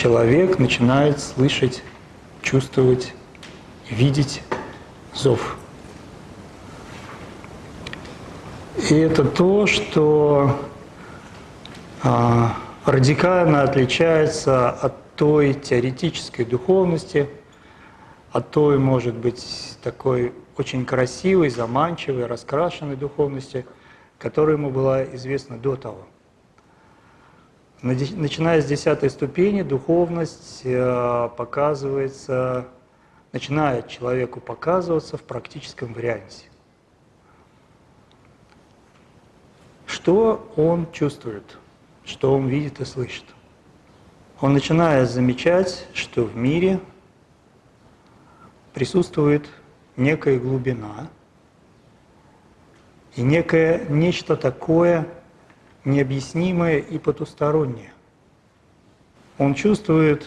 человек начинает слышать, чувствовать, видеть зов. И это то, что а, радикально отличается от той теоретической духовности, от той, может быть, такой очень красивой, заманчивой, раскрашенной духовности, которая ему была известна до того. Начиная с десятой ступени, духовность э, показывается, начинает человеку показываться в практическом варианте. Что он чувствует, что он видит и слышит? Он начинает замечать, что в мире присутствует некая глубина и некое нечто такое, необъяснимое и потустороннее. Он чувствует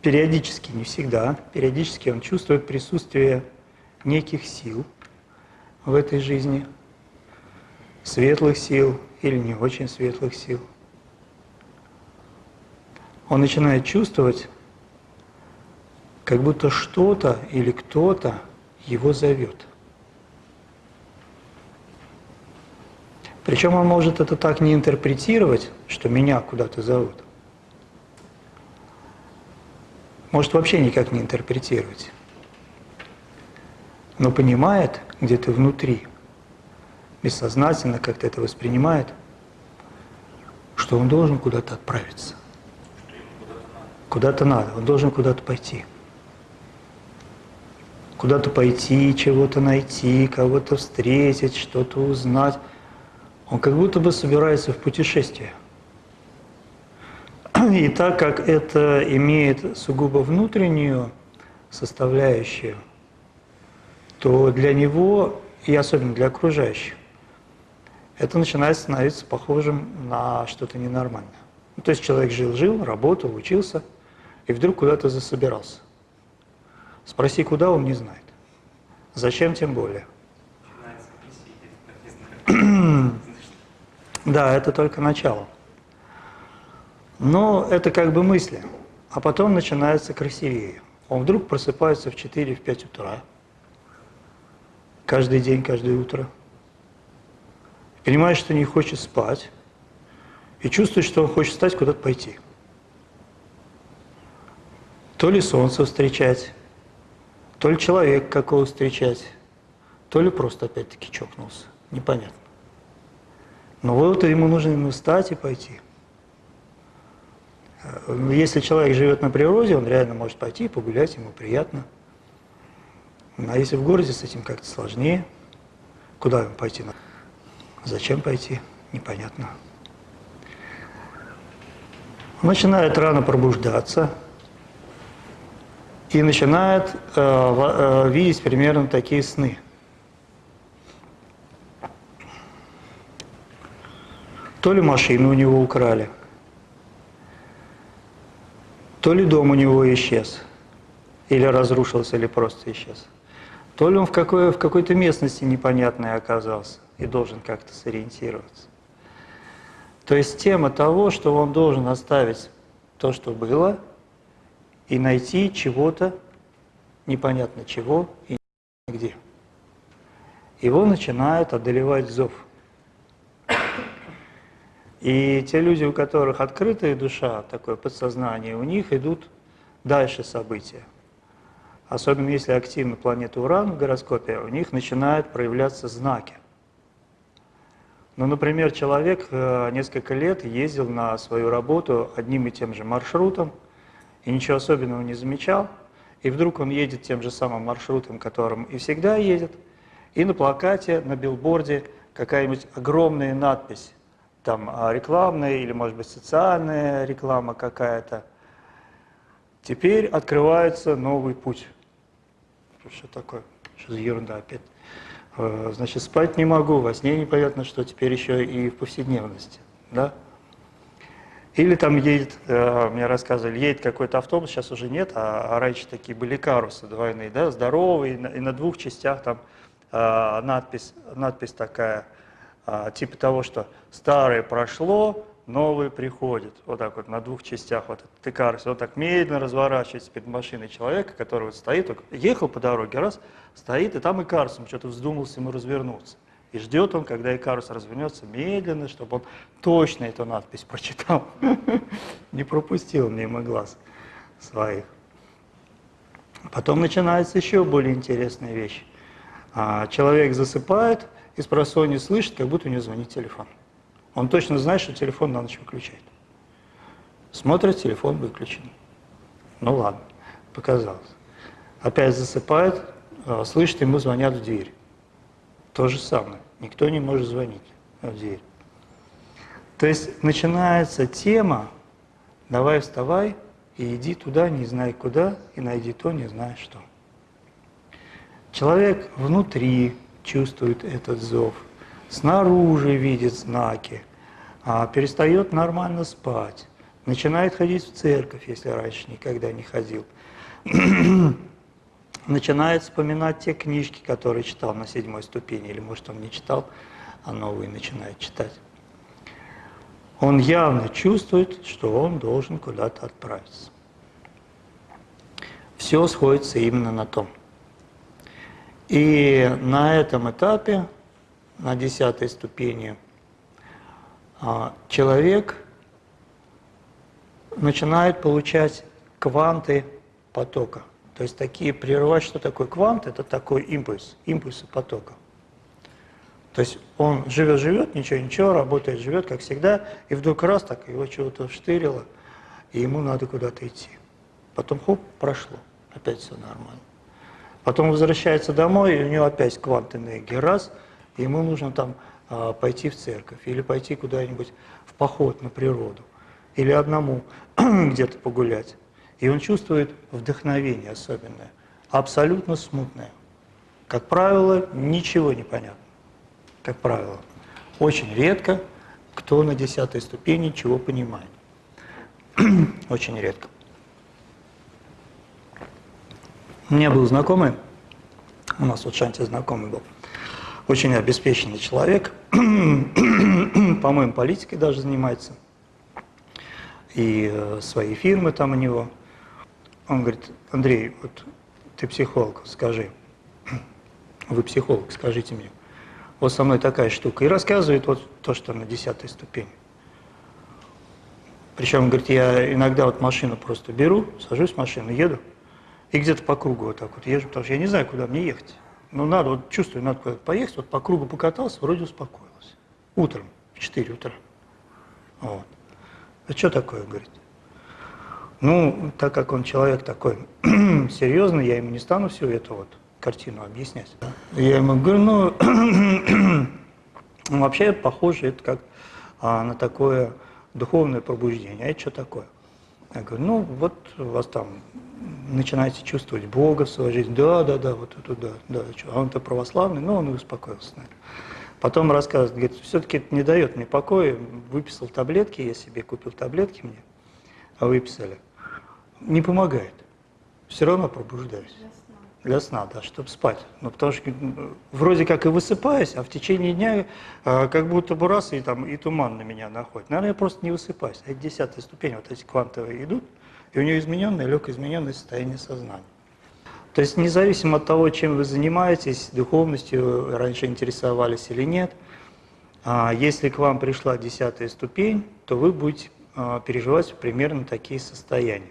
периодически, не всегда, периодически он чувствует присутствие неких сил в этой жизни, светлых сил или не очень светлых сил. Он начинает чувствовать, как будто что-то или кто-то его зовет – Причем он может это так не интерпретировать, что меня куда-то зовут. Может вообще никак не интерпретировать. Но понимает где-то внутри, бессознательно как-то это воспринимает, что он должен куда-то отправиться. Куда-то надо, он должен куда-то пойти. Куда-то пойти, чего-то найти, кого-то встретить, что-то узнать. Он как будто бы собирается в путешествие. И так как это имеет сугубо внутреннюю составляющую, то для него, и особенно для окружающих, это начинает становиться похожим на что-то ненормальное. Ну, то есть человек жил-жил, работал, учился, и вдруг куда-то засобирался. Спроси, куда, он не знает. Зачем, тем более. Да, это только начало. Но это как бы мысли. А потом начинается красивее. Он вдруг просыпается в 4-5 утра. Каждый день, каждое утро. Понимает, что не хочет спать. И чувствует, что он хочет встать, куда-то пойти. То ли солнце встречать, то ли человек какого встречать, то ли просто опять-таки чокнулся. Непонятно. Но вот ему нужно встать и пойти. Э, если человек живет на природе, он реально может пойти, погулять, ему приятно. А если в городе с этим как-то сложнее, куда ему пойти? Зачем пойти? Непонятно. Он начинает рано пробуждаться и начинает э, э, видеть примерно такие сны – То ли машину у него украли, то ли дом у него исчез, или разрушился, или просто исчез. То ли он в, какой, в какой-то местности непонятной оказался и должен как-то сориентироваться. То есть тема того, что он должен оставить то, что было, и найти чего-то, непонятно чего и где. Его начинает одолевать зов – и те люди, у которых открытая душа, такое подсознание, у них идут дальше события. Особенно если активна планета Уран в гороскопе, у них начинают проявляться знаки. Ну, например, человек э, несколько лет ездил на свою работу одним и тем же маршрутом, и ничего особенного не замечал, и вдруг он едет тем же самым маршрутом, которым и всегда едет, и на плакате, на билборде какая-нибудь огромная надпись там а, рекламная или, может быть, социальная реклама какая-то. Теперь открывается новый путь. Что такое? Что за ерунда опять? Э, значит, спать не могу, во сне непонятно, что теперь еще и в повседневности. Да? Или там едет, э, мне рассказывали, едет какой-то автобус, сейчас уже нет, а, а раньше такие были карусы двойные, да, здоровые, и на, двух частях там а, надпись, надпись такая – а, типа того, что старое прошло, новый приходит. Вот так вот на двух частях, вот этот Икарус. Он так медленно разворачивается перед машиной человека, который вот стоит, ехал по дороге, раз, стоит, и там Икарус, он что-то вздумался ему развернуться. И ждет он, когда Икарус развернется медленно, чтобы он точно эту надпись прочитал. Не пропустил мимо глаз своих. Потом начинается еще более интересная вещь. А, человек засыпает, и просонья слышит, как будто у него звонит телефон. Он точно знает, что телефон на ночь выключает. Смотрит, телефон выключен. Ну ладно, показалось. Опять засыпает, а, слышит, ему звонят в дверь. То же самое. Никто не может звонить в дверь. То есть начинается тема «давай вставай и иди туда, не знай куда, и найди то, не зная что». Человек внутри чувствует этот зов, снаружи видит знаки, а перестает нормально спать, начинает ходить в церковь, если раньше никогда не ходил, начинает вспоминать те книжки, которые читал на седьмой ступени, или может он не читал, а новые начинает читать. Он явно чувствует, что он должен куда-то отправиться. Все сходится именно на том – и на этом этапе, на десятой ступени, а, человек начинает получать кванты потока. То есть такие прерывать, что такое квант, это такой импульс, импульсы потока. То есть он живет-живет, ничего-ничего, работает, живет, как всегда, и вдруг раз так его чего-то штырило, и ему надо куда-то идти. Потом хоп, прошло, опять все нормально. Потом возвращается домой, и у него опять квант энергии. Раз, и ему нужно там а, пойти в церковь или пойти куда-нибудь в поход на природу. Или одному где-то погулять. И он чувствует вдохновение особенное, абсолютно смутное. Как правило, ничего не понятно. Как правило. Очень редко кто на десятой ступени чего понимает. Очень редко. У меня был знакомый, у нас вот Шанти знакомый был, очень обеспеченный человек, по-моему, политикой даже занимается, и э, свои фирмы там у него. Он говорит, Андрей, вот ты психолог, скажи, вы психолог, скажите мне, вот со мной такая штука. И рассказывает вот то, что на десятой ступени. Причем, говорит, я иногда вот машину просто беру, сажусь в машину, еду, и где-то по кругу вот так вот езжу, потому что я не знаю, куда мне ехать. Но надо, вот чувствую, надо куда-то поехать, вот по кругу покатался, вроде успокоился. Утром, в 4 утра. Вот. А что такое, говорит? Ну, так как он человек такой серьезный, я ему не стану всю эту вот картину объяснять. Я ему говорю, ну, вообще похоже это как а, на такое духовное пробуждение. А это что такое? Я говорю, ну, вот у вас там начинаете чувствовать Бога в своей жизни. Да, да, да, вот это да, да. А он-то православный, но он и успокоился. Наверное. Потом рассказывает, говорит, все-таки это не дает мне покоя. Выписал таблетки, я себе купил таблетки мне, а выписали. Не помогает. Все равно пробуждаюсь. Для сна, да, чтобы спать. Ну, потому что вроде как и высыпаюсь, а в течение дня э, как будто бы раз и, там, и туман на меня находит. Наверное, я просто не высыпаюсь. Это десятая ступень, вот эти квантовые идут – и у нее измененное, легкое измененное состояние сознания. То есть независимо от того, чем вы занимаетесь, духовностью раньше интересовались или нет, а, если к вам пришла десятая ступень, то вы будете а, переживать примерно такие состояния.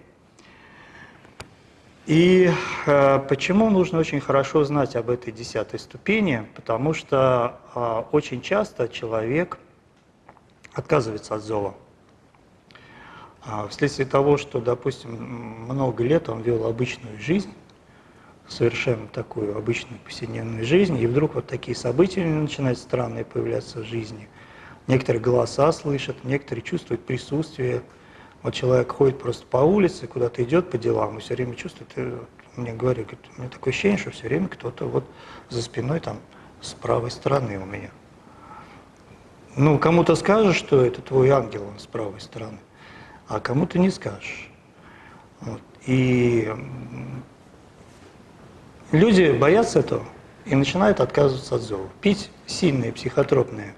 И а, почему нужно очень хорошо знать об этой десятой ступени? Потому что очень часто человек отказывается от зова. А вследствие того, что, допустим, много лет он вел обычную жизнь, совершенно такую обычную повседневную жизнь, и вдруг вот такие события начинают странные появляться в жизни. Некоторые голоса слышат, некоторые чувствуют присутствие. Вот человек ходит просто по улице, куда-то идет по делам, и все время чувствует, и мне говорят, говорит, у меня такое ощущение, что все время кто-то вот за спиной там с правой стороны у меня. Ну, кому-то скажешь, что это твой ангел, он с правой стороны а кому-то не скажешь. Вот. И люди боятся этого и начинают отказываться от зова. Пить сильные психотропные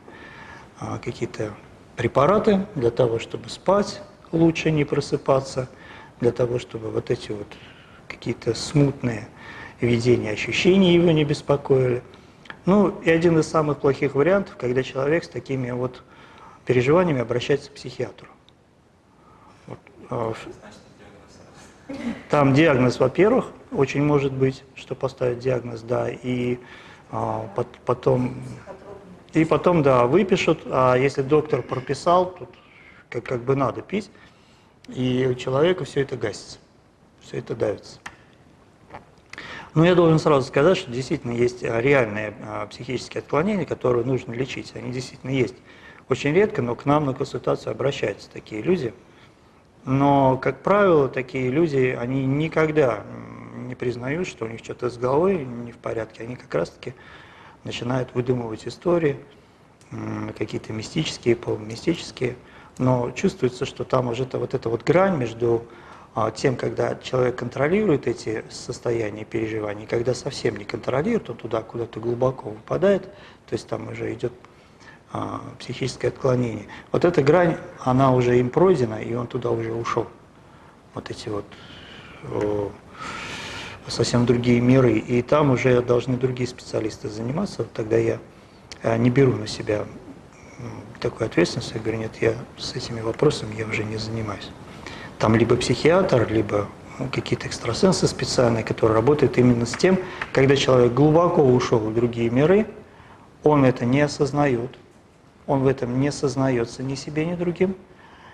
а, какие-то препараты для того, чтобы спать лучше, не просыпаться, для того, чтобы вот эти вот какие-то смутные видения, ощущения его не беспокоили. Ну, и один из самых плохих вариантов, когда человек с такими вот переживаниями обращается к психиатру. Вот. А, там диагноз, во-первых, очень может быть, что поставить диагноз, да, и а, потом, и потом, да, выпишут, а если доктор прописал, тут как, как бы надо пить, и у человека все это гасится, все это давится. Но я должен сразу сказать, что действительно есть реальные а, психические отклонения, которые нужно лечить. Они действительно есть. Очень редко, но к нам на консультацию обращаются такие люди. Но, как правило, такие люди, они никогда не признают, что у них что-то с головой не в порядке. Они как раз-таки начинают выдумывать истории, какие-то мистические, полумистические. Но чувствуется, что там уже -то, вот эта вот грань между а, тем, когда человек контролирует эти состояния переживаний, когда совсем не контролирует, он туда куда-то глубоко выпадает, то есть там уже идет а, психическое отклонение. Вот эта грань, она уже им пройдена, и он туда уже ушел. Вот эти вот о, совсем другие миры, и там уже должны другие специалисты заниматься. Вот тогда я э, не беру на себя такую ответственность, я говорю, нет, я с этими вопросами я уже не занимаюсь. Там либо психиатр, либо ну, какие-то экстрасенсы специальные, которые работают именно с тем, когда человек глубоко ушел в другие миры, он это не осознает, он в этом не сознается ни себе, ни другим.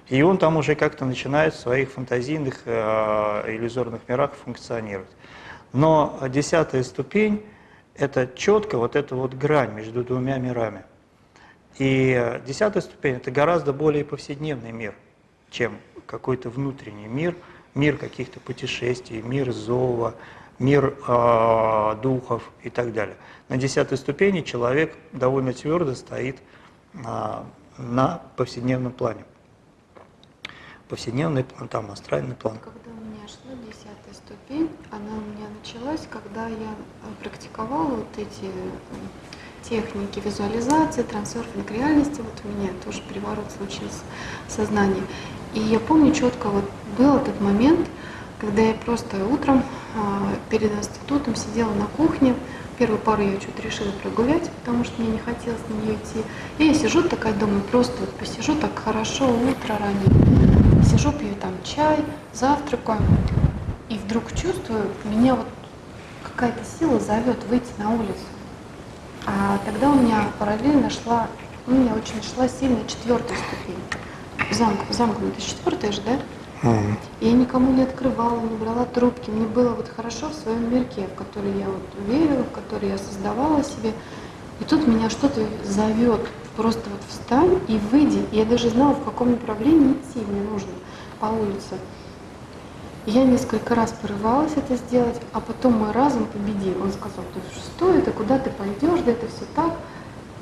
И он там уже как-то начинает в своих фантазийных э, иллюзорных мирах функционировать. Но десятая ступень – это четко вот эта вот грань между двумя мирами. И десятая ступень – это гораздо более повседневный мир, чем какой-то внутренний мир, мир каких-то путешествий, мир зова, мир э, духов и так далее. На десятой ступени человек довольно твердо стоит а, на повседневном плане. Повседневный план, там астральный план. Когда у меня шла десятая ступень, она у меня началась, когда я э, практиковала вот эти э, техники визуализации, трансерфинг реальности. Вот у меня тоже переворот случился в сознании. И я помню четко, вот был этот момент, когда я просто утром а, перед институтом сидела на кухне, Первую пару я что-то решила прогулять, потому что мне не хотелось на нее идти. И я сижу такая, думаю, просто вот посижу так хорошо, утро раннее. Сижу, пью там чай, завтракаю. И вдруг чувствую, меня вот какая-то сила зовет выйти на улицу. А тогда у меня параллельно шла, у меня очень шла сильная четвертая ступень. Замк, замкнутая четвертая же, да? Я никому не открывала, не брала трубки. Мне было вот хорошо в своем мирке, в который я вот верила, в который я создавала себе. И тут меня что-то зовет. Просто вот встань и выйди. И я даже знала, в каком направлении идти мне нужно по улице. Я несколько раз порывалась это сделать, а потом мой разум победил. Он сказал, ты что это, куда ты пойдешь, да это все так.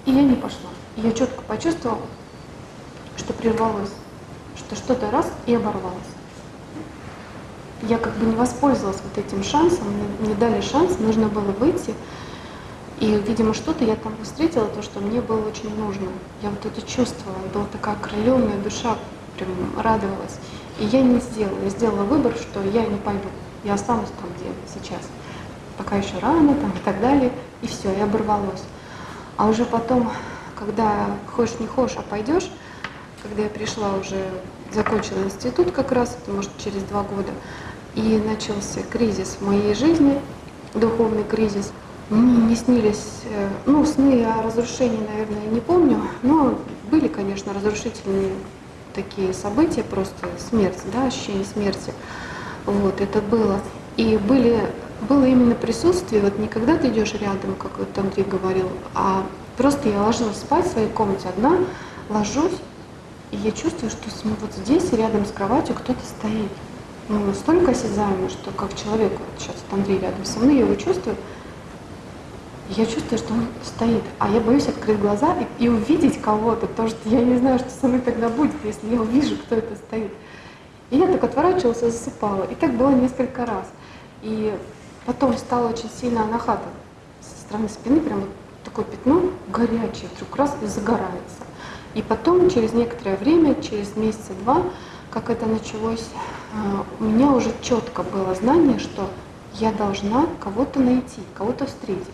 И я не пошла. И я четко почувствовала, что прервалось что что-то раз и оборвалось. Я как бы не воспользовалась вот этим шансом, мне, дали шанс, нужно было выйти. И, видимо, что-то я там встретила, то, что мне было очень нужно. Я вот это чувствовала, была такая окрыленная душа, прям радовалась. И я не сделала, я сделала выбор, что я не пойду, я останусь там, где сейчас. Пока еще рано там и так далее, и все, и оборвалось. А уже потом, когда хочешь не хочешь, а пойдешь, когда я пришла уже, закончила институт как раз, это может через два года, и начался кризис в моей жизни, духовный кризис. Мне не снились, э, ну, сны о разрушении, наверное, не помню, но были, конечно, разрушительные такие события, просто смерть, да, ощущение смерти. Вот, это было. И были, было именно присутствие, вот не когда ты идешь рядом, как вот Андрей говорил, а просто я ложилась спать в своей комнате одна, ложусь, и я чувствую, что вот здесь, рядом с кроватью, кто-то стоит. Ну, настолько осязаемо, что как человек, вот сейчас вот Андрей рядом со мной, я его чувствую, я чувствую, что он стоит, а я боюсь открыть глаза и, и увидеть кого-то, потому что я не знаю, что со мной тогда будет, если я увижу, кто это стоит. И я так отворачивалась и засыпала. И так было несколько раз. И потом стало очень сильно анахата со стороны спины, прям вот такое пятно горячее, вдруг раз и загорается. И потом, через некоторое время, через месяца два, как это началось, а, у меня уже четко было знание, что я должна кого-то найти, кого-то встретить.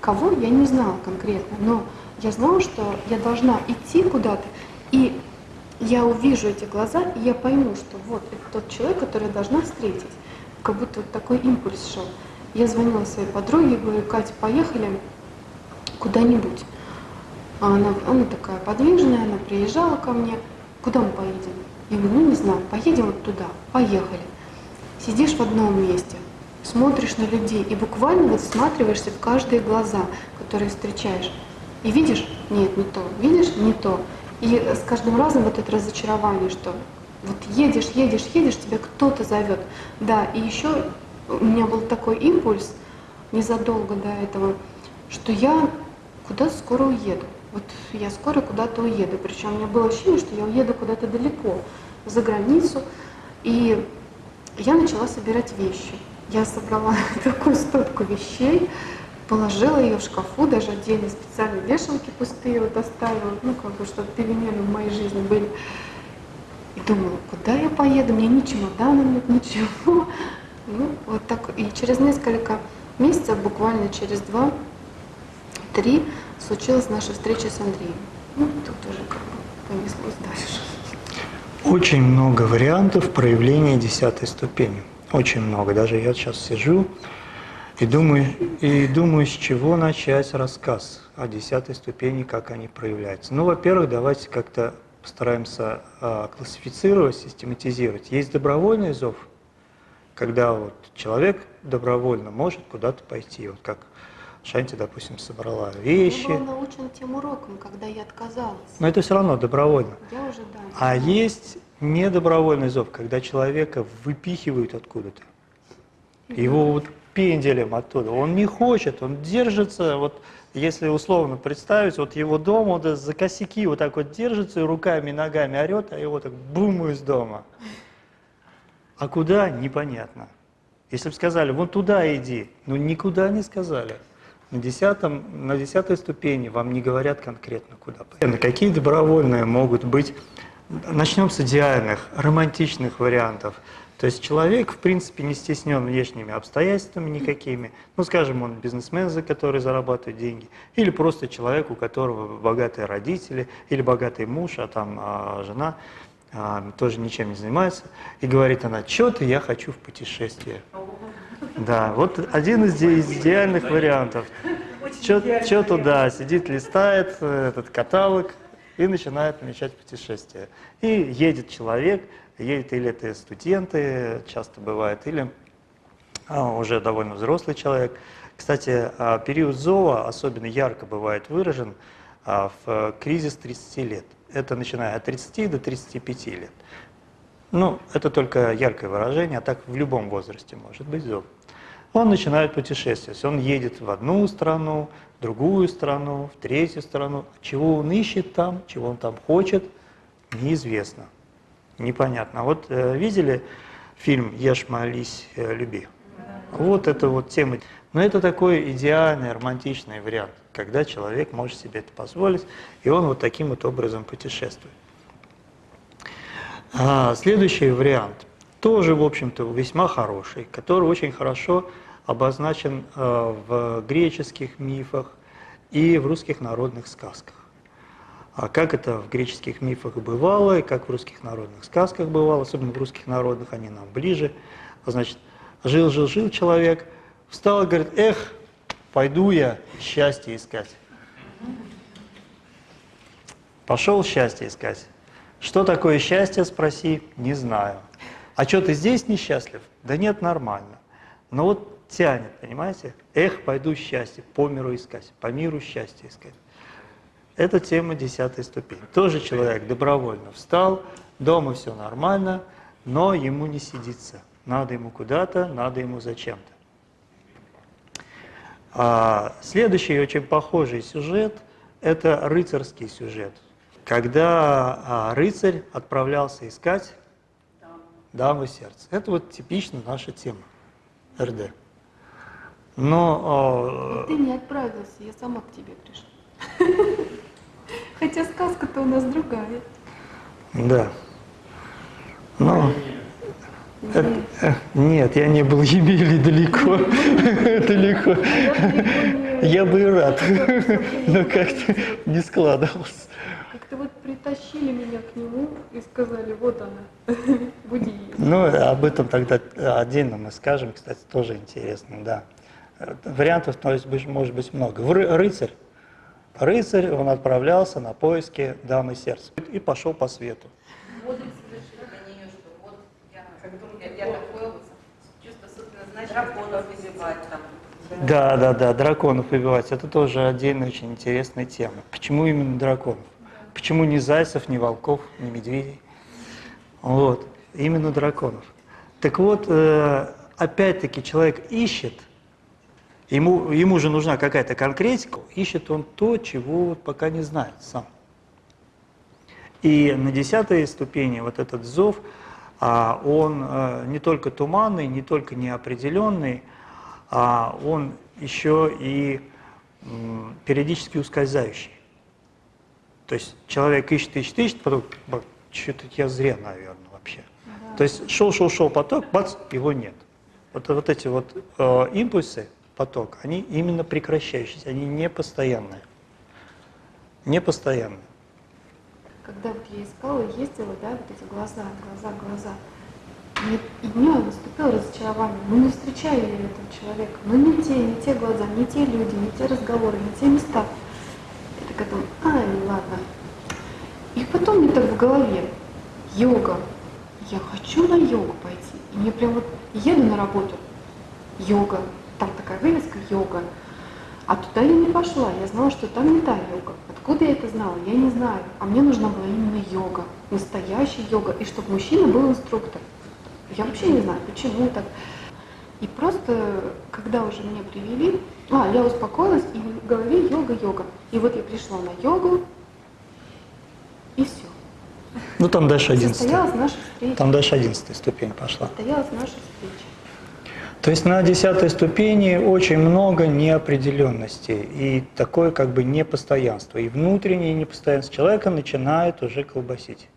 Кого, я не знала конкретно, но я знала, что я должна идти куда-то, и я увижу эти глаза, и я пойму, что вот это тот человек, который я должна встретить. Как будто вот такой импульс шел. Я звонила своей подруге, говорю, Катя, поехали куда-нибудь. А она, она такая подвижная, она приезжала ко мне. Куда мы поедем? Я говорю, ну не знаю, поедем вот туда. Поехали. Сидишь в одном месте, смотришь на людей и буквально вот всматриваешься в каждые глаза, которые встречаешь. И видишь, нет, не то, видишь, не то. И с каждым разом вот это разочарование, что вот едешь, едешь, едешь, тебя кто-то зовет. Да, и еще у меня был такой импульс незадолго до этого, что я куда-то скоро уеду. Вот я скоро куда-то уеду. Причем у меня было ощущение, что я уеду куда-то далеко, за границу. И я начала собирать вещи. Я собрала такую стопку вещей, положила ее в шкафу, даже отдельно специальные вешалки пустые вот оставила, ну как бы, чтобы перемены в моей жизни были. И думала, куда я поеду, у меня ни чемодана нет, ничего. Ну, вот так. И через несколько месяцев, буквально через два-три, случилась наша встреча с Андреем. Ну, тут уже как бы понеслось дальше. Очень много вариантов проявления десятой ступени. Очень много. Даже я сейчас сижу и думаю, и думаю, с чего начать рассказ о десятой ступени, как они проявляются. Ну, во-первых, давайте как-то постараемся а, классифицировать, систематизировать. Есть добровольный зов, когда вот человек добровольно может куда-то пойти, вот как Шанти, допустим, собрала вещи. Я была научена тем уроком, когда я отказалась. Но это все равно добровольно. Я уже, да. А есть недобровольный зов, когда человека выпихивают откуда-то. Его вот пенделем оттуда. Он не хочет, он держится, вот если условно представить, вот его дом вот за косяки вот так вот держится и руками и ногами орет, а его так бум из дома. А куда? Непонятно. Если бы сказали, вот туда иди, ну никуда не сказали. На, десятом, на десятой ступени вам не говорят конкретно куда. Какие добровольные могут быть? Начнем с идеальных, романтичных вариантов. То есть человек, в принципе, не стеснен внешними обстоятельствами никакими. Ну, скажем, он бизнесмен, за который зарабатывает деньги, или просто человек, у которого богатые родители, или богатый муж, а там а, жена а, тоже ничем не занимается. И говорит она, что-то я хочу в путешествие. Да, вот один из идеальных вариантов. Что туда, сидит, листает э, этот каталог и начинает намечать путешествие. И едет человек, едет или это студенты, часто бывает, или а, уже довольно взрослый человек. Кстати, а, период ЗОА особенно ярко бывает выражен а, в кризис 30 лет. Это начиная от 30 до 35 лет. Ну, это только яркое выражение, а так в любом возрасте может быть ЗОВ. Он начинает путешествовать, он едет в одну страну, в другую страну, в третью страну. Чего он ищет там, чего он там хочет, неизвестно непонятно. А вот э, видели фильм «Ешь, молись, э, люби»? Вот это вот тема. Но это такой идеальный, романтичный вариант, когда человек может себе это позволить, и он вот таким вот образом путешествует. А, следующий вариант, тоже, в общем-то, весьма хороший, который очень хорошо обозначен э, в греческих мифах и в русских народных сказках. А как это в греческих мифах бывало, и как в русских народных сказках бывало, особенно в русских народных, они нам ближе. Значит, жил-жил-жил человек, встал и говорит, эх, пойду я счастье искать. Пошел счастье искать. Что такое счастье, спроси, не знаю. А что, ты здесь несчастлив? Да нет, нормально. Но вот тянет, понимаете? Эх, пойду счастье, по миру искать, по миру счастье искать. Это тема десятой ступени. Тоже человек добровольно встал, дома все нормально, но ему не сидится. Надо ему куда-то, надо ему зачем-то. А следующий очень похожий сюжет – это рыцарский сюжет. Когда а, рыцарь отправлялся искать даму сердца. Это вот типично наша тема РД. Но, а, ты не отправился, я сама к тебе пришла. Хотя сказка-то у нас другая. Да. Где- это- э, нет, я не был в Емеле далеко. Далеко. Я бы и рад, но как-то не складывалось. Притащили меня к нему и сказали, вот она, буди. Ну, об этом тогда отдельно мы скажем, кстати, тоже интересно, да. Вариантов то есть, может быть много. Рыцарь. Рыцарь, он отправлялся на поиски дамы сердца и пошел по свету. Да, да, да, драконов убивать. Это тоже отдельная очень интересная тема. Почему именно драконов? Почему не зайцев, не волков, не медведей? Вот, именно драконов. Так вот, э, опять-таки человек ищет, ему, ему же нужна какая-то конкретика, ищет он то, чего вот пока не знает сам. И на десятой ступени вот этот зов, а, он э, не только туманный, не только неопределенный, а он еще и периодически ускользающий. То есть человек ищет, ищет, ищет, потом что-то я зря, наверное, вообще. То есть шел, шел, шел поток, бац, его нет. Вот, вот эти вот э, импульсы, поток, они именно прекращающиеся, они не постоянные. Не постоянные. Когда вот я искала, ездила, да, вот эти глаза, глаза, глаза. Мне и днем наступило разочарование. Ну не встречаю я этого человека. Ну не те, не те глаза, не те люди, не те разговоры, не те места. Такая думаю, ай, ладно. И потом мне так в голове, йога. Я хочу на йогу пойти. И мне прям вот еду на работу, йога. Там такая вывеска йога. А туда я не пошла, я знала, что там не та йога. Откуда я это знала, я не знаю. А мне нужна была именно йога, настоящая йога, и чтобы мужчина был инструктор. Я вообще не знаю, почему так. И просто, когда уже меня привели, а, я успокоилась, и в голове йога, йога. И вот я пришла на йогу, и все. Ну там дальше 11. Состоялась наша встреча. Там дальше 11 ступень пошла. Состоялась наша встреча. То есть на десятой ступени очень много неопределенности и такое как бы непостоянство. И внутреннее непостоянство человека начинает уже колбасить.